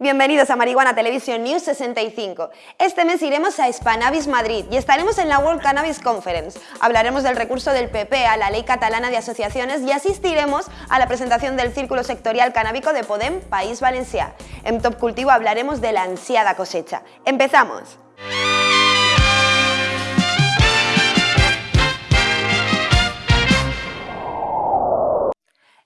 Bienvenidos a Marihuana Televisión News 65. Este mes iremos a Spanabis Madrid y estaremos en la World Cannabis Conference. Hablaremos del recurso del PP a la Ley Catalana de Asociaciones y asistiremos a la presentación del Círculo Sectorial Canábico de Podem País Valencià. En Top Cultivo hablaremos de la ansiada cosecha. ¡Empezamos!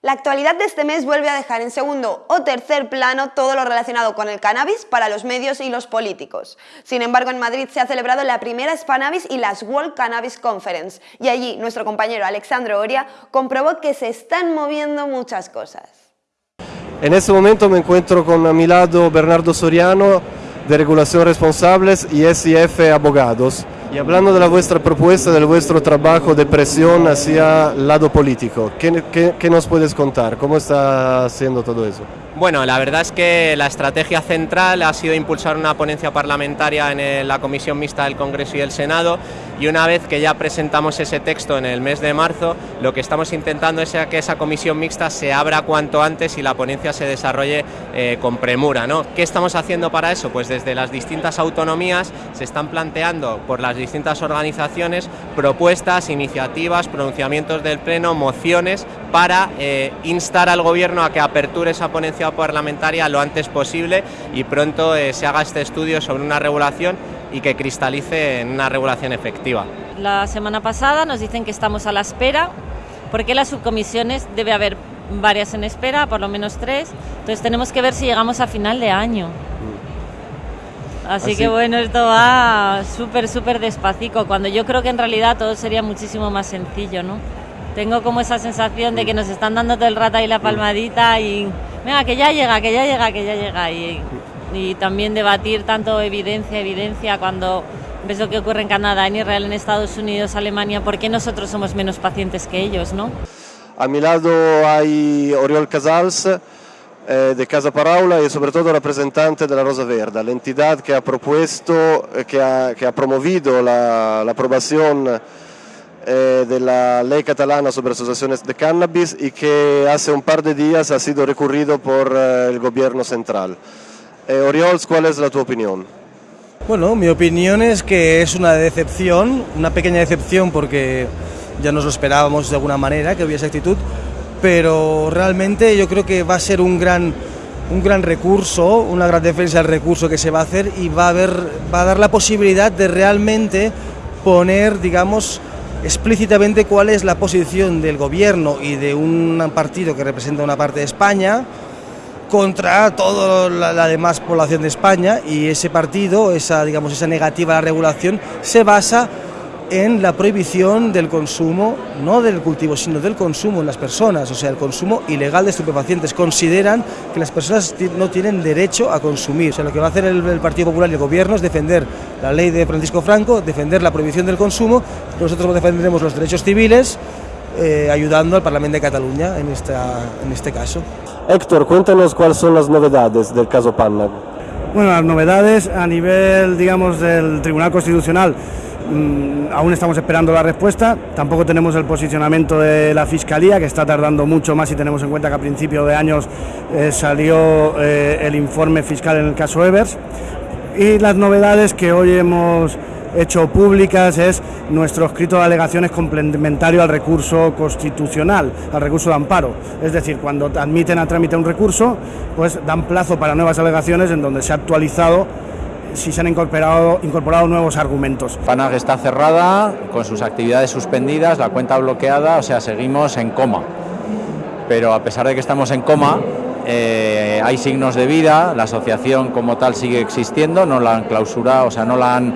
La actualidad de este mes vuelve a dejar en segundo o tercer plano todo lo relacionado con el cannabis para los medios y los políticos. Sin embargo, en Madrid se ha celebrado la primera Spanabis y las World Cannabis Conference, y allí nuestro compañero Alexandro Oria comprobó que se están moviendo muchas cosas. En este momento me encuentro con a mi lado Bernardo Soriano, de Regulación Responsables y SIF Abogados. Y hablando de la vuestra propuesta, del vuestro trabajo de presión hacia el lado político, ¿qué, qué, nos puedes contar? ¿Cómo está haciendo todo eso? Bueno, la verdad es que la estrategia central ha sido impulsar una ponencia parlamentaria en la Comisión Mixta del Congreso y el Senado y una vez que ya presentamos ese texto en el mes de marzo, lo que estamos intentando es que esa comisión mixta se abra cuanto antes y la ponencia se desarrolle eh, con premura. ¿no? ¿Qué estamos haciendo para eso? Pues desde las distintas autonomías se están planteando por las distintas organizaciones propuestas, iniciativas, pronunciamientos del Pleno, mociones para eh, instar al Gobierno a que aperture esa ponencia parlamentaria lo antes posible y pronto eh, se haga este estudio sobre una regulación y que cristalice en una regulación efectiva. La semana pasada nos dicen que estamos a la espera, porque las subcomisiones debe haber varias en espera, por lo menos tres, entonces tenemos que ver si llegamos a final de año. Así, Así. que bueno, esto va súper, súper despacito, cuando yo creo que en realidad todo sería muchísimo más sencillo, ¿no? Tengo como esa sensación de que nos están dando todo el rato ahí la palmadita y venga, que ya llega, que ya llega, que ya llega. Y, y también debatir tanto evidencia, evidencia, cuando ves lo que ocurre en Canadá, en Israel, en Estados Unidos, Alemania, ¿por qué nosotros somos menos pacientes que ellos, no? A mi lado hay Oriol Casals, eh, de Casa Paraula y sobre todo representante de la Rosa Verde, la entidad que ha propuesto, que ha, que ha promovido la, la aprobación eh, de la ley catalana sobre asociaciones de cannabis y que hace un par de días ha sido recurrido por eh, el gobierno central. Eh, ¿cuál es la tu opinión? Bueno, mi opinión es que es una decepción, una pequeña decepción porque ya nos lo esperábamos de alguna manera que hubiese actitud, pero realmente yo creo que va a ser un gran, un gran recurso, una gran defensa del recurso que se va a hacer y va a, haber, va a dar la posibilidad de realmente poner, digamos, explícitamente cuál es la posición del gobierno y de un partido que representa una parte de España contra toda la, demás población de España y ese partido, esa, digamos, esa negativa a la regulación se basa en la prohibición del consumo, no del cultivo, sino del consumo en las personas, o sea, el consumo ilegal de estupefacientes. Consideran que las personas no tienen derecho a consumir. O sea, lo que va a hacer el, el Partido Popular y el Gobierno es defender la ley de Francisco Franco, defender la prohibición del consumo, nosotros defenderemos los derechos civiles, eh, ayudando al Parlamento de Cataluña en, esta, en este caso. Héctor, cuéntanos cuáles son las novedades del caso Panna. Bueno, las novedades a nivel, digamos, del Tribunal Constitucional Mm, aún estamos esperando la respuesta, tampoco tenemos el posicionamiento de la Fiscalía, que está tardando mucho más si tenemos en cuenta que a principio de años eh, salió eh, el informe fiscal en el caso Evers. Y las novedades que hoy hemos hecho públicas es nuestro escrito de alegaciones complementario al recurso constitucional, al recurso de amparo. Es decir, cuando admiten a trámite un recurso, pues dan plazo para nuevas alegaciones en donde se ha actualizado si se han incorporado, incorporado nuevos argumentos. FANAG está cerrada, con sus actividades suspendidas, la cuenta bloqueada, o sea, seguimos en coma. Pero a pesar de que estamos en coma, eh, hay signos de vida, la asociación como tal sigue existiendo, no la han clausurado, o sea, no la han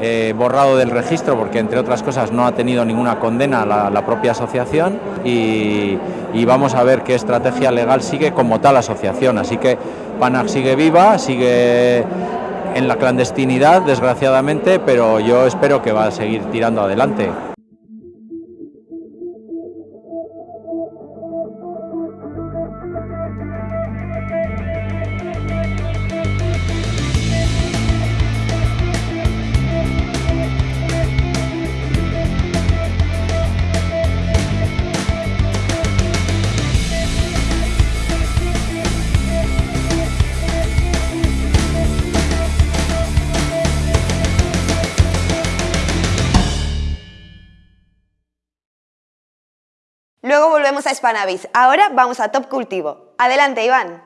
eh, borrado del registro porque, entre otras cosas, no ha tenido ninguna condena la, la propia asociación y, vamos a ver qué estrategia legal sigue como tal asociación. Así que PANAG sigue viva, sigue en la clandestinidad, desgraciadamente, pero yo espero que va a seguir tirando adelante. Volvemos a Spanavis. Ahora vamos a Top Cultivo. Adelante, Iván.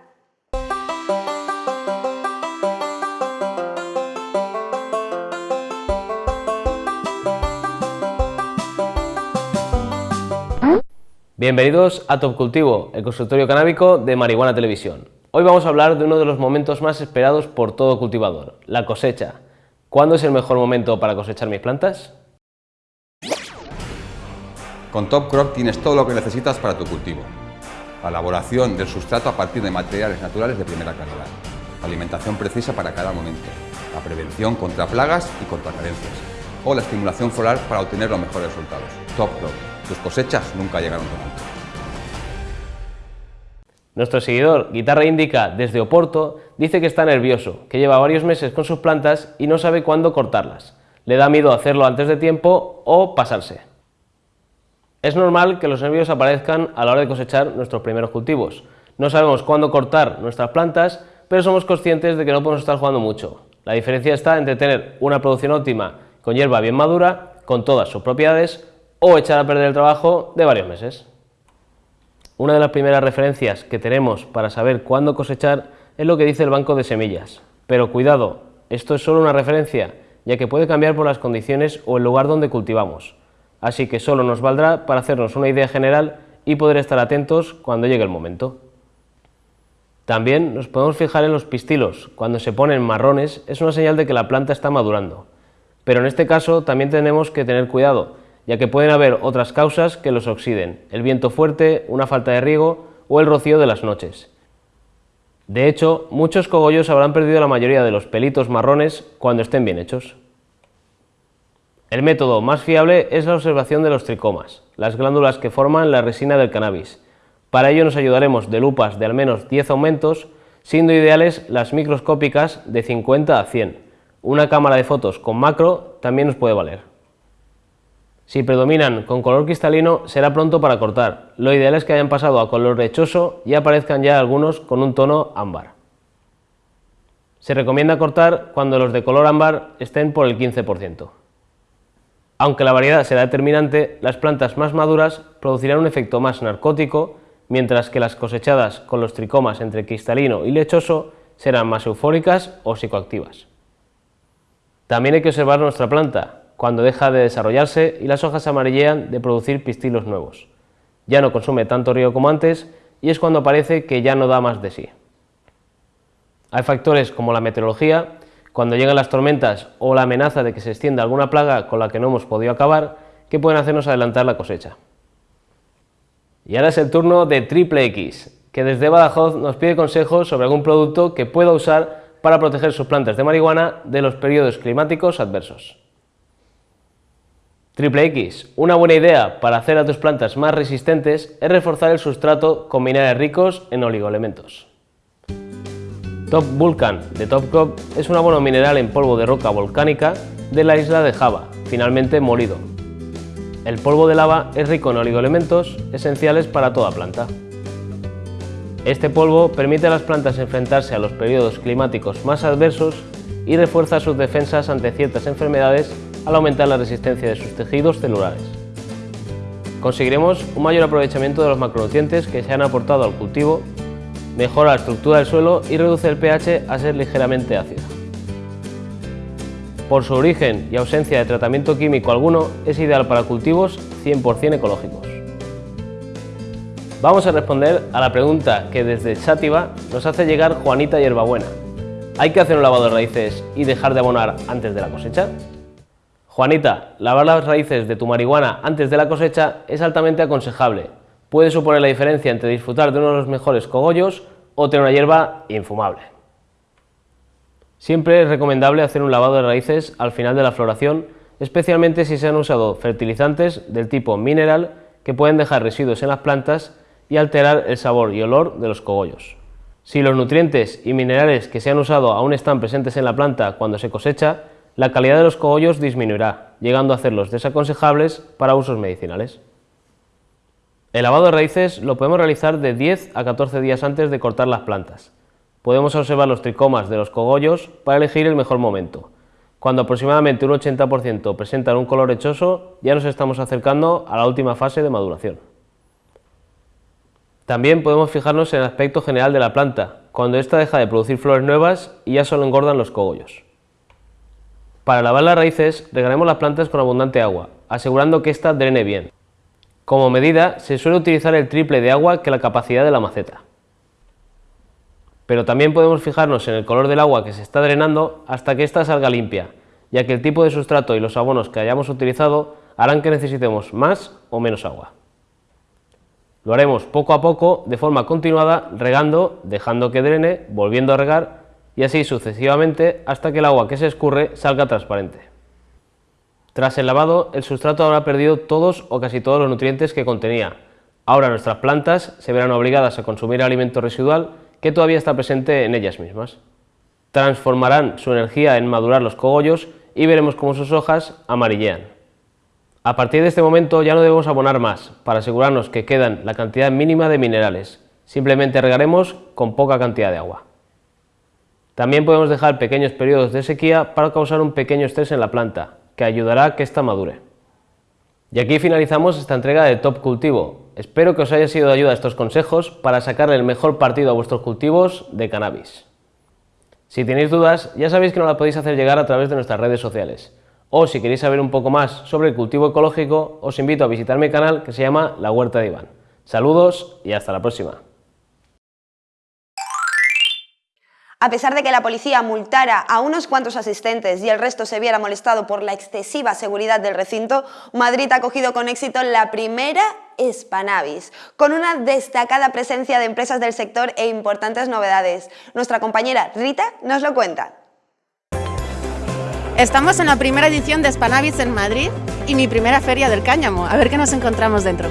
Bienvenidos a Top Cultivo, el consultorio canábico de Marihuana Televisión. Hoy vamos a hablar de uno de los momentos más esperados por todo cultivador, la cosecha. ¿Cuándo es el mejor momento para cosechar mis plantas? Con Top Crop tienes todo lo que necesitas para tu cultivo. La elaboración del sustrato a partir de materiales naturales de primera calidad. La alimentación precisa para cada momento. La prevención contra plagas y contra carencias. O la estimulación floral para obtener los mejores resultados. Top Crop tus cosechas nunca llegaron tan alto. Nuestro seguidor, Guitarra Indica, desde Oporto, dice que está nervioso, que lleva varios meses con sus plantas y no sabe cuándo cortarlas. Le da miedo hacerlo antes de tiempo o pasarse. Es normal que los nervios aparezcan a la hora de cosechar nuestros primeros cultivos. No sabemos cuándo cortar nuestras plantas, pero somos conscientes de que no podemos estar jugando mucho. La diferencia está entre tener una producción óptima con hierba bien madura, con todas sus propiedades, o echar a perder el trabajo de varios meses. Una de las primeras referencias que tenemos para saber cuándo cosechar es lo que dice el banco de semillas. Pero cuidado, esto es solo una referencia, ya que puede cambiar por las condiciones o el lugar donde cultivamos. Así que solo nos valdrá para hacernos una idea general y poder estar atentos cuando llegue el momento. También nos podemos fijar en los pistilos. Cuando se ponen marrones es una señal de que la planta está madurando. Pero en este caso también tenemos que tener cuidado, ya que pueden haber otras causas que los oxiden, el viento fuerte, una falta de riego o el rocío de las noches. De hecho, muchos cogollos habrán perdido la mayoría de los pelitos marrones cuando estén bien hechos. El método más fiable es la observación de los tricomas, las glándulas que forman la resina del cannabis. Para ello nos ayudaremos de lupas de al menos 10 aumentos, siendo ideales las microscópicas de 50 a 100. Una cámara de fotos con macro también nos puede valer. Si predominan con color cristalino, será pronto para cortar. Lo ideal es que hayan pasado a color lechoso y aparezcan ya algunos con un tono ámbar. Se recomienda cortar cuando los de color ámbar estén por el 15%. Aunque la variedad será determinante, las plantas más maduras producirán un efecto más narcótico, mientras que las cosechadas con los tricomas entre cristalino y lechoso serán más eufóricas o psicoactivas. También hay que observar nuestra planta, cuando deja de desarrollarse y las hojas amarillean de producir pistilos nuevos. Ya no consume tanto río como antes y es cuando parece que ya no da más de sí. Hay factores como la meteorología, cuando llegan las tormentas o la amenaza de que se extienda alguna plaga con la que no hemos podido acabar, que pueden hacernos adelantar la cosecha. Y ahora es el turno de Triple X, que desde Badajoz nos pide consejos sobre algún producto que pueda usar para proteger sus plantas de marihuana de los periodos climáticos adversos. Triple X, una buena idea para hacer a tus plantas más resistentes es reforzar el sustrato con minerales ricos en oligoelementos. Top Vulcan de Top Crop es un abono mineral en polvo de roca volcánica de la isla de Java, finalmente molido. El polvo de lava es rico en oligoelementos esenciales para toda planta. Este polvo permite a las plantas enfrentarse a los periodos climáticos más adversos y refuerza sus defensas ante ciertas enfermedades al aumentar la resistencia de sus tejidos celulares. Conseguiremos un mayor aprovechamiento de los macronutrientes que se han aportado al cultivo, mejora la estructura del suelo y reduce el pH a ser ligeramente ácido. Por su origen y ausencia de tratamiento químico alguno, es ideal para cultivos 100% ecológicos. Vamos a responder a la pregunta que desde Chátiva nos hace llegar Juanita Hierbabuena. ¿Hay que hacer un lavado de raíces y dejar de abonar antes de la cosecha? Juanita, lavar las raíces de tu marihuana antes de la cosecha es altamente aconsejable. Puede suponer la diferencia entre disfrutar de uno de los mejores cogollos o tener una hierba infumable. Siempre es recomendable hacer un lavado de raíces al final de la floración, especialmente si se han usado fertilizantes del tipo mineral que pueden dejar residuos en las plantas y alterar el sabor y olor de los cogollos. Si los nutrientes y minerales que se han usado aún están presentes en la planta cuando se cosecha, la calidad de los cogollos disminuirá, llegando a hacerlos desaconsejables para usos medicinales. El lavado de raíces lo podemos realizar de 10 a 14 días antes de cortar las plantas. Podemos observar los tricomas de los cogollos para elegir el mejor momento. Cuando aproximadamente un 80% presentan un color lechoso, ya nos estamos acercando a la última fase de maduración. También podemos fijarnos en el aspecto general de la planta, cuando ésta deja de producir flores nuevas y ya solo engordan los cogollos. Para lavar las raíces, regaremos las plantas con abundante agua, asegurando que ésta drene bien. Como medida, se suele utilizar el triple de agua que la capacidad de la maceta. Pero también podemos fijarnos en el color del agua que se está drenando hasta que ésta salga limpia, ya que el tipo de sustrato y los abonos que hayamos utilizado harán que necesitemos más o menos agua. Lo haremos poco a poco, de forma continuada, regando, dejando que drene, volviendo a regar y así sucesivamente hasta que el agua que se escurre salga transparente. Tras el lavado, el sustrato habrá perdido todos o casi todos los nutrientes que contenía. Ahora nuestras plantas se verán obligadas a consumir alimento residual que todavía está presente en ellas mismas. Transformarán su energía en madurar los cogollos y veremos cómo sus hojas amarillean. A partir de este momento ya no debemos abonar más, para asegurarnos que quedan la cantidad mínima de minerales. Simplemente regaremos con poca cantidad de agua. También podemos dejar pequeños periodos de sequía para causar un pequeño estrés en la planta, que ayudará a que ésta madure. Y aquí finalizamos esta entrega de Top Cultivo. Espero que os haya sido de ayuda estos consejos para sacarle el mejor partido a vuestros cultivos de cannabis. Si tenéis dudas, ya sabéis que nos las podéis hacer llegar a través de nuestras redes sociales. O si queréis saber un poco más sobre el cultivo ecológico, os invito a visitar mi canal que se llama La Huerta de Iván. Saludos y hasta la próxima. A pesar de que la policía multara a unos cuantos asistentes y el resto se viera molestado por la excesiva seguridad del recinto, Madrid ha cogido con éxito la primera Spanavis, con una destacada presencia de empresas del sector e importantes novedades. Nuestra compañera Rita nos lo cuenta. Estamos en la primera edición de Spanavis en Madrid y mi primera feria del cáñamo. A ver qué nos encontramos dentro.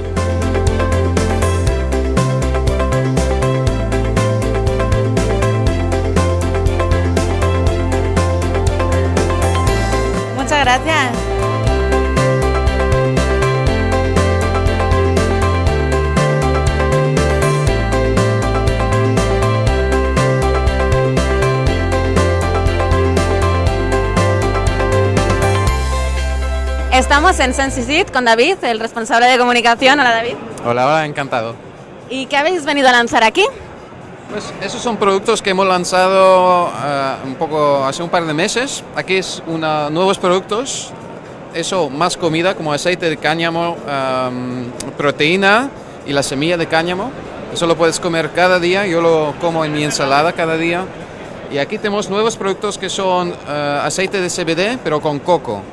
Estamos en Sensisit con David, el responsable de comunicación. Hola David. Hola, hola, encantado. ¿Y qué habéis venido a lanzar aquí? Pues esos son productos que hemos lanzado eh, un poco hace un par de meses. Aquí es una, nuevos productos, eso más comida como aceite de cáñamo, em, proteína y la semilla de cáñamo. Eso lo puedes comer cada día, yo lo como en mi ensalada cada día. Y aquí tenemos nuevos productos que son eh, aceite de CBD pero con coco.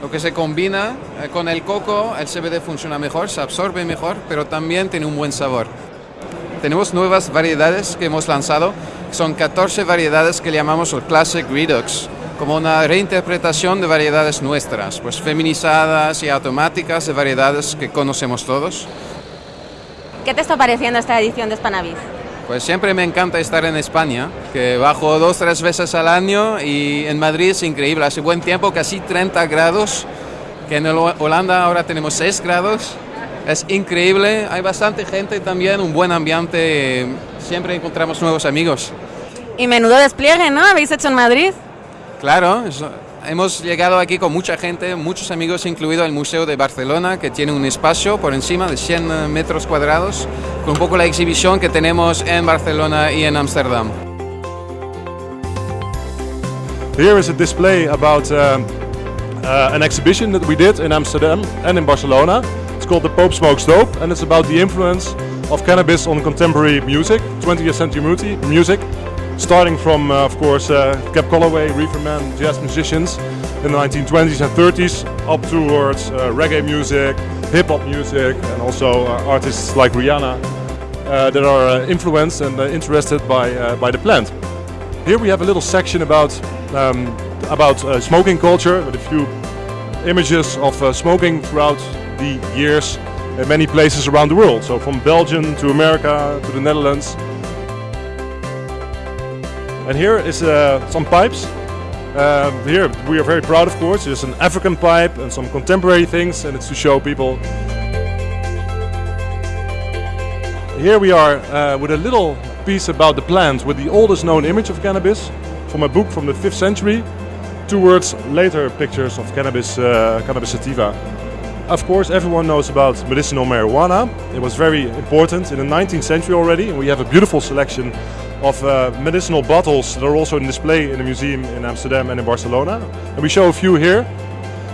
Lo que se combina eh, con el coco, el CBD funciona mejor, se absorbe mejor, pero también tiene un buen sabor. Tenemos nuevas variedades que hemos lanzado, son 14 variedades que llamamos el Classic Redux, como una reinterpretación de variedades nuestras, pues feminizadas y automáticas de variedades que conocemos todos. ¿Qué te está pareciendo esta edición de Spanavis? Pues siempre me encanta estar en España, que bajo dos, tres veces al año y en Madrid es increíble, hace buen tiempo, casi 30 grados, que en Holanda ahora tenemos 6 grados, es increíble, hay bastante gente también, un buen ambiente, siempre encontramos nuevos amigos. Y menudo despliegue, ¿no? ¿Habéis hecho en Madrid? Claro, hemos llegado aquí con mucha gente, muchos amigos, incluido el Museo de Barcelona, que tiene un espacio por encima de 100 metros cuadrados, con un poco la exhibición que tenemos en Barcelona y en Ámsterdam. Here is a display about um, uh, an exhibition that we did in Amsterdam and in Barcelona. It's called the Pope Smokes Dope, and it's about the influence of cannabis on contemporary music, 20th century music, starting from, uh, of course, uh, Cap Calloway, Reeferman, jazz musicians in the 1920s and 30s, up towards uh, reggae music, hip hop music, and also uh, artists like Rihanna uh, that are uh, influenced and interested by by the plant. Here we have a little section about um, about smoking culture with a few images of smoking throughout the years in many places around the world. So from Belgium to America to the Netherlands. And here is uh, some pipes. Uh, here we are very proud, of course. There's an African pipe and some contemporary things, and it's to show people. Here we are uh, with a little piece about the plant with the oldest known image of cannabis from a book from the 5th century towards later pictures of cannabis, uh, cannabis sativa. of course, everyone knows about medicinal marijuana. It was very important in the 19th century already, and we have a beautiful selection of uh, medicinal bottles that are also in display in the museum in Amsterdam and in Barcelona. And we show a few here.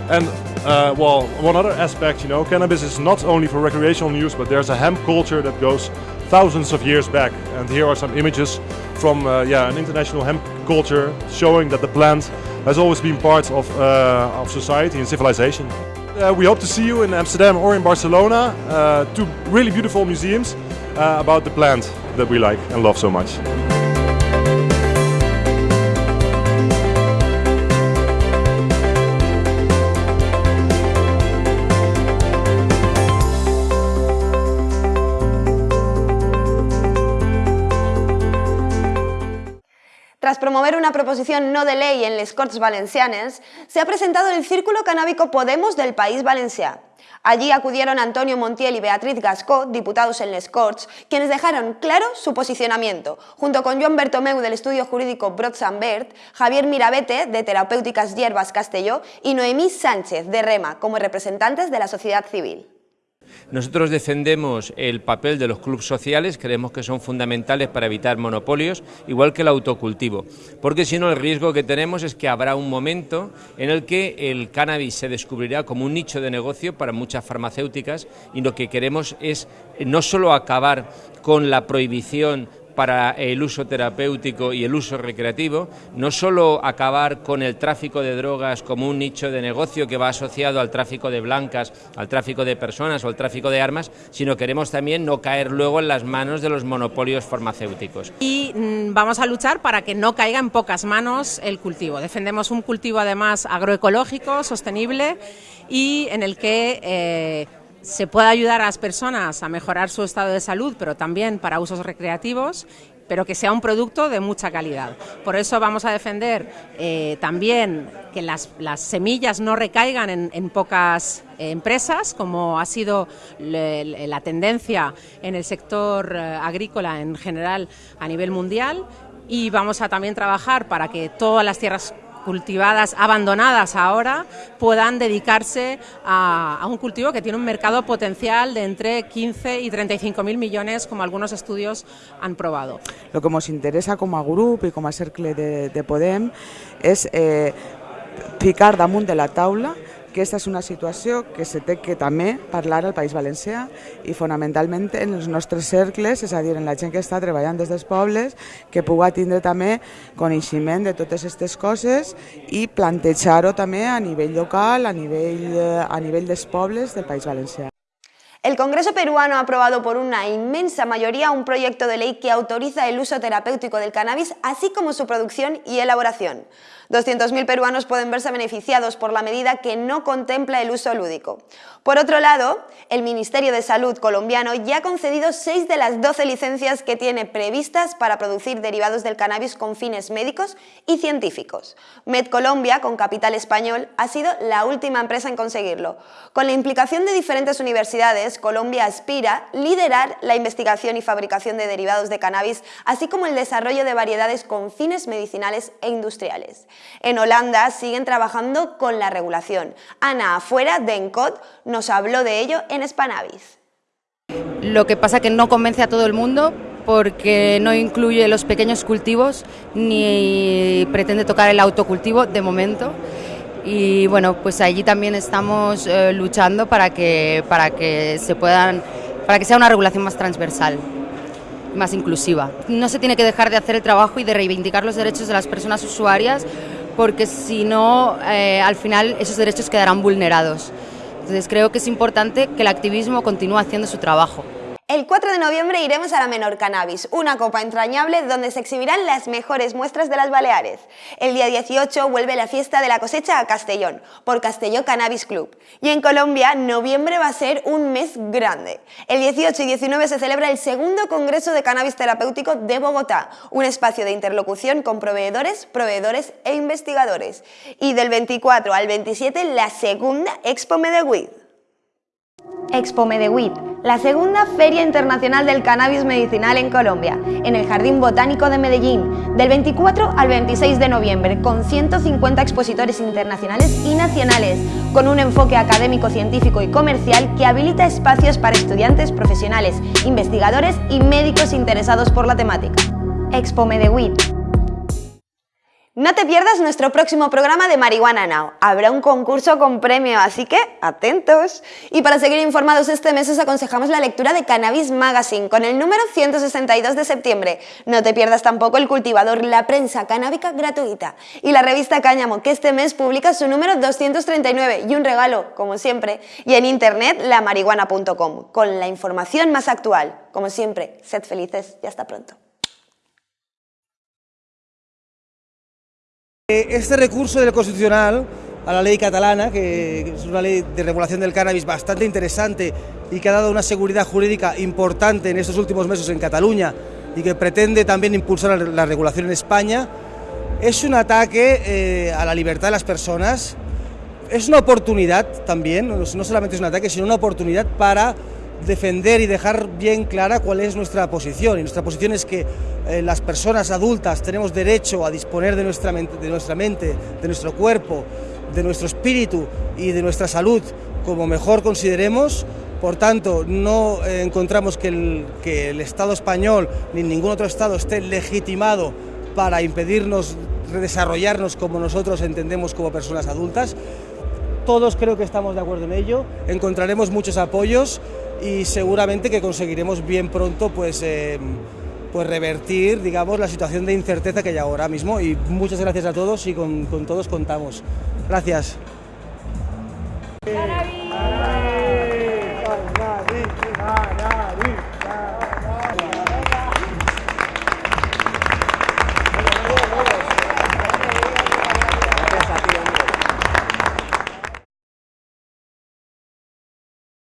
And uh, well, one other aspect, you know, cannabis is not only for recreational use, but there's a hemp culture that goes thousands of years back. And here are some images from uh, yeah, an international hemp culture showing that the plant has always been part of, uh, of society and civilization. Uh, we hope to see you in Amsterdam or in Barcelona, uh, two really beautiful museums about the plant that we like and love so much. Tras promover una proposición no de ley en les Corts Valencianes, se ha presentado el Círculo Canábico Podemos del País Valencià. Allí acudieron Antonio Montiel y Beatriz Gascó, diputados en les Corts, quienes dejaron claro su posicionamiento, junto con Joan Bertomeu del estudio jurídico Brodsambert, Javier Mirabete de Terapéuticas Hierbas Castelló y Noemí Sánchez de Rema como representantes de la sociedad civil. Nosotros defendemos el papel de los clubes sociales, creemos que son fundamentales para evitar monopolios, igual que el autocultivo, porque si no el riesgo que tenemos es que habrá un momento en el que el cannabis se descubrirá como un nicho de negocio para muchas farmacéuticas y lo que queremos es no solo acabar con la prohibición para el uso terapéutico y el uso recreativo, no solo acabar con el tráfico de drogas como un nicho de negocio que va asociado al tráfico de blancas, al tráfico de personas o al tráfico de armas, sino queremos también no caer luego en las manos de los monopolios farmacéuticos. Y mm, vamos a luchar para que no caiga en pocas manos el cultivo. Defendemos un cultivo además agroecológico, sostenible y en el que eh, se puede ayudar a las personas a mejorar su estado de salud, pero también para usos recreativos pero que sea un producto de mucha calidad. Por eso vamos a defender eh, también que las, semillas no recaigan en, pocas eh, empresas, como ha sido la tendencia en el sector eh, agrícola en general a nivel mundial. Y vamos a también trabajar para que todas las tierras cultivadas, abandonadas ahora, puedan dedicarse a, un cultivo que tiene un mercado potencial de entre 15 y 35 mil millones, como algunos estudios han probado. Lo que nos interesa como a grupo y como a Cercle de, Podem es eh, ficar damunt de la taula aquesta és una situació que se té que també parlar al País Valencià i fonamentalment en els nostres cercles, és a dir, en la gent que està treballant des dels pobles, que puga tindre també coneixement de totes aquestes coses i plantejar-ho també a nivell local, a nivell, a nivell dels pobles del País Valencià. El Congreso peruano ha aprobado por una inmensa mayoría un proyecto de ley que autoriza el uso terapéutico del cannabis, así como su producción y elaboración. 200.000 peruanos pueden verse beneficiados por la medida que no contempla el uso lúdico. Por otro lado, el Ministerio de Salud colombiano ya ha concedido 6 de las 12 licencias que tiene previstas para producir derivados del cannabis con fines médicos y científicos. MedColombia, con capital español, ha sido la última empresa en conseguirlo. Con la implicación de diferentes universidades, Colombia aspira a liderar la investigación y fabricación de derivados de cannabis, así como el desarrollo de variedades con fines medicinales e industriales. En Holanda siguen trabajando con la regulación. Ana Afuera de Encod nos habló de ello en Spanavis. Lo que pasa que no convence a todo el mundo porque no incluye los pequeños cultivos ni pretende tocar el autocultivo de momento. Y bueno, pues allí también estamos eh, luchando para que, para que se puedan, para que sea una regulación más transversal más inclusiva. No se tiene que dejar de hacer el trabajo y de reivindicar los derechos de las personas usuarias porque si no, eh, al final esos derechos quedarán vulnerados. Entonces creo que es importante que el activismo continúe haciendo su trabajo. El 4 de noviembre iremos a la Menor Cannabis, una copa entrañable donde se exhibirán las mejores muestras de las Baleares. El día 18 vuelve la fiesta de la cosecha a Castellón, por Castelló Cannabis Club. Y en Colombia, noviembre va a ser un mes grande. El 18 y 19 se celebra el segundo Congreso de Cannabis Terapéutico de Bogotá, un espacio de interlocución con proveedores, proveedores e investigadores. Y del 24 al 27 la segunda Expo Medellín. Expo Medewit, la segunda Feria Internacional del Cannabis Medicinal en Colombia, en el Jardín Botánico de Medellín, del 24 al 26 de noviembre, con 150 expositores internacionales y nacionales, con un enfoque académico, científico y comercial que habilita espacios para estudiantes, profesionales, investigadores y médicos interesados por la temática. Expo Medewit, no te pierdas nuestro próximo programa de Marihuana Now. Habrá un concurso con premio, así que atentos. Y para seguir informados este mes os aconsejamos la lectura de Cannabis Magazine con el número 162 de septiembre. No te pierdas tampoco el cultivador La Prensa Canábica gratuita y la revista Cáñamo, que este mes publica su número 239 y un regalo, como siempre. Y en internet, lamarihuana.com, con la información más actual. Como siempre, sed felices y hasta pronto. Este recurso del Constitucional a la ley catalana, que es una ley de regulación del cannabis bastante interesante y que ha dado una seguridad jurídica importante en estos últimos meses en Cataluña y que pretende también impulsar la regulación en España, es un ataque eh, a la libertad de las personas, es una oportunidad también, no solamente es un ataque, sino una oportunidad para defender y dejar bien clara cuál es nuestra posición. Y nuestra posición es que eh, las personas adultas tenemos derecho a disponer de nuestra, mente, de nuestra mente, de nuestro cuerpo, de nuestro espíritu y de nuestra salud como mejor consideremos. Por tanto, no eh, encontramos que el, que el Estado español ni ningún otro Estado esté legitimado para impedirnos desarrollarnos como nosotros entendemos como personas adultas. Todos creo que estamos de acuerdo en ello, encontraremos muchos apoyos y seguramente que conseguiremos bien pronto pues, eh, pues revertir digamos, la situación de incerteza que hay ahora mismo y muchas gracias a todos y con, con todos contamos. Gracias.